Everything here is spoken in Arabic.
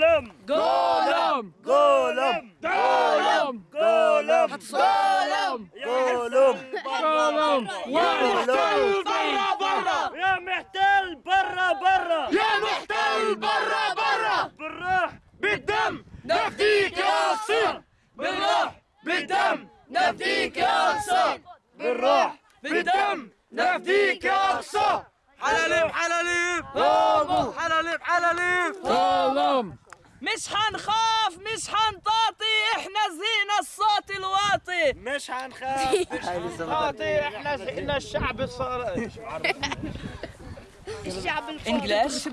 قولهم قولهم قولهم قولهم قولهم قولهم قولهم قولهم برا برا. يا محتل برا برا. يا محتل برا برا. بالروح بالدم نفديك يا أقصى بالروح بالدم نفديك يا أقصى بالروح بالدم نفديك يا أقصى حلاليب حلاليب. حلاليب حلاليب. قوموا. مش حنخاف مش حنطاطي إحنا زينا الصوت الواطي. مش هنخاف خاطي إحنا إحنا الشعب الصار انجلش